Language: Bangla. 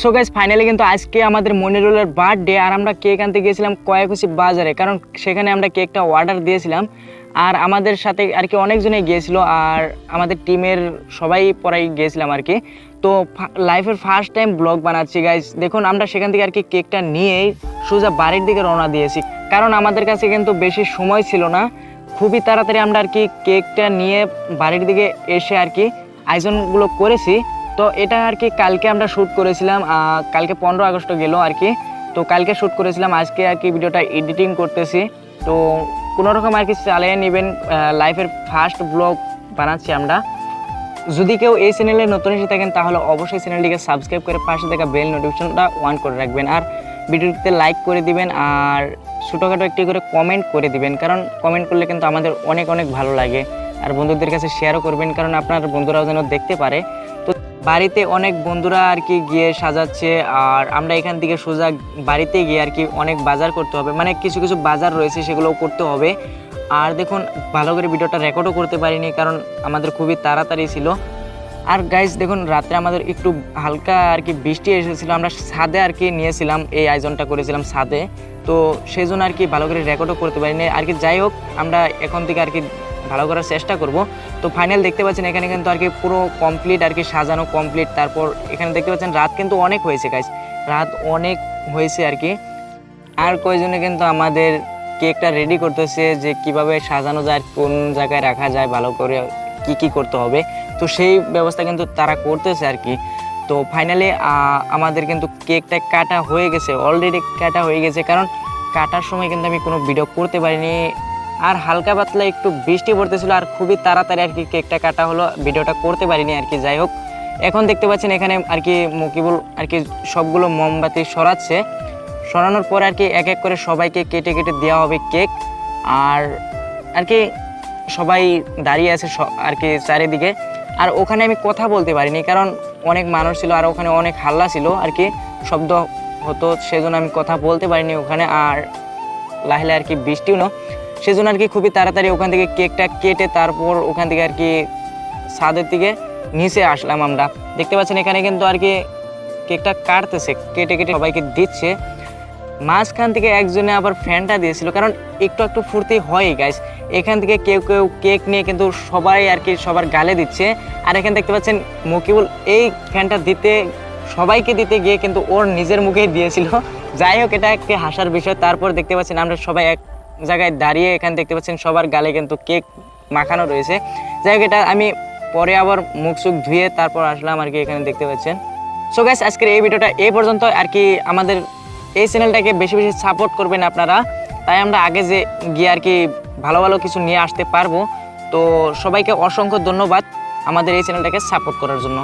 সো গাইজ ফাইনালি কিন্তু আজকে আমাদের মনিরুলের বার্থডে আর আমরা কেক আনতে গিয়েছিলাম কয়াকুশি বাজারে, কারণ সেখানে আমরা কেকটা অর্ডার দিয়েছিলাম। আর আমাদের সাথে আর কি অনেকজনে গিয়েছিল আর আমাদের টিমের সবাই পরাই গিয়েছিলাম আর কি। তো লাইফের ফার্স্ট টাইম ব্লগ বানাচ্ছি গাইজ দেখুন, আমরা সেখান থেকে আর কি কেকটা নিয়েই সোজা বাড়ির দিকে রওনা দিয়েছি। কারণ আমাদের কাছে কিন্তু বেশি সময় ছিল না। খুবই তাড়াতাড়ি আমরা আর কি কেকটা নিয়ে বাড়ির দিকে এসে আর কি আয়োজনগুলো করেছি। তো এটা আর কি কালকে আমরা শ্যুট করেছিলাম কালকে পনেরো আগস্ট গেল আর কি। তো কালকে শ্যুট করেছিলাম, আজকে আর কি ভিডিওটা এডিটিং করতেছি। তো কোনো রকম আর কি চালিয়ে নেবেন লাইফের ফার্স্ট ব্লগ বানাচ্ছি আমরা। যদি কেউ এই চ্যানেলে নতুন এসে থাকেন, তাহলে অবশ্যই চ্যানেলটিকে সাবস্ক্রাইব করে পাশে থাকা বেল নোটিফিকেশনটা অন করে রাখবেন। আর ভিডিওটিতে লাইক করে দিবেন, আর ছোটোখাটো একটি করে কমেন্ট করে দিবেন। কারণ কমেন্ট করলে কিন্তু আমাদের অনেক অনেক ভালো লাগে। আর বন্ধুদের কাছে শেয়ারও করবেন, কারণ আপনার বন্ধুরাও যেন দেখতে পারে। বাড়িতে অনেক বন্ধুরা আর কি গিয়ে সাজাচ্ছে, আর আমরা এখান থেকে সোজা বাড়িতে গিয়ে আর কি অনেক বাজার করতে হবে। মানে কিছু কিছু বাজার রয়েছে সেগুলোও করতে হবে। আর দেখুন, ভালো করে ভিডিওটা রেকর্ডও করতে পারিনি, কারণ আমাদের খুবই তাড়াতাড়ি ছিল। আর গাইজ দেখুন, রাত্রে আমাদের একটু হালকা আর কি বৃষ্টি এসেছিল। আমরা ছাদে আর কি নিয়েছিলাম, এই আয়োজনটা করেছিলাম ছাদে। তো সেই জন্য আর কি ভালো করে রেকর্ডও করতে পারিনি। আর কি যাই হোক, আমরা এখন থেকে আর কি ভালো করার চেষ্টা করব। তো ফাইনাল দেখতে পাচ্ছেন এখানে কিন্তু আর কি পুরো কমপ্লিট আর কি সাজানো কমপ্লিট তারপর এখানে দেখতে পাচ্ছেন রাত কিন্তু অনেক হয়েছে গাইজ রাত অনেক হয়েছে আর কি। আর কয়জনে কিন্তু আমাদের কেকটা রেডি করতেছে যে কীভাবে সাজানো যায়, কোন জায়গায় রাখা যায়, ভালো করে কি কি করতে হবে। তো সেই ব্যবস্থা কিন্তু তারা করতেছে আর কি। তো ফাইনালি আমাদের কিন্তু কেকটা কাটা হয়ে গেছে অলরেডি কাটা হয়ে গেছে। কারণ কাটার সময় কিন্তু আমি কোনো ভিডিও করতে পারিনি। আর হালকা পাতলা একটু বৃষ্টি পড়তেছিল আর খুবই তাড়াতাড়ি আর কি কেকটা কাটা হলো, ভিডিওটা করতে পারিনি আর কি, যাই হোক। এখন দেখতে পাচ্ছেন এখানে আর কি মুকিবুল আর কি সবগুলো মোমবাতি সরাচ্ছে। সরানোর পর আর কি এক এক করে সবাইকে কেটে কেটে দেওয়া হবে কেক। আর আর কি সবাই দাঁড়িয়ে আছে আর কি চারিদিকে। আর ওখানে আমি কথা বলতে পারিনি, কারণ অনেক মানুষ ছিল আর ওখানে অনেক হাল্লা ছিল আর কি, শব্দ হতো, সেজন্য আমি কথা বলতে পারিনি ওখানে। আর লাহলে আর কি বৃষ্টিও সেজন্য আর কি খুবই তাড়াতাড়ি ওখান থেকে কেকটা কেটে তারপর ওখান থেকে আর কি ছাদের দিকে নিচে আসলাম আমরা। দেখতে পাচ্ছেন এখানে কিন্তু আর কি কেকটা কাটতেছে, কেটে কেটে সবাইকে দিচ্ছে। মাঝখান থেকে একজনে আবার ফ্যানটা দিয়েছিল, কারণ একটু একটু ফুর্তি হয় গাইস এখান থেকে কেউ কেউ কেক নিয়ে কিন্তু সবাই আর কি সবার গালে দিচ্ছে। আর এখানে দেখতে পাচ্ছেন মকিবুল এই ফ্যানটা দিতে, সবাইকে দিতে গিয়ে কিন্তু ওর নিজের মুখেই দিয়েছিল। যাই হোক, এটা একটি হাসার বিষয়। তারপর দেখতে পাচ্ছেন আমরা সবাই এক জায়গায় দাঁড়িয়ে এখানে দেখতে পাচ্ছেন সবার গালে কিন্তু কেক মাখানো রয়েছে। এটা আমি পরে আবার মুখ সুখ ধুয়ে তারপর আসলাম আর কি এখানে দেখতে পাচ্ছেন। সো গাইস আজকের এই ভিডিওটা এই পর্যন্ত। আর কি আমাদের এই চ্যানেলটাকে বেশি বেশি সাপোর্ট করবেন আপনারা। তাই আমরা আগে যে গিয়ে আর কি ভালো ভালো কিছু নিয়ে আসতে পারব। তো সবাইকে অসংখ্য ধন্যবাদ আমাদের এই চ্যানেলটাকে সাপোর্ট করার জন্য।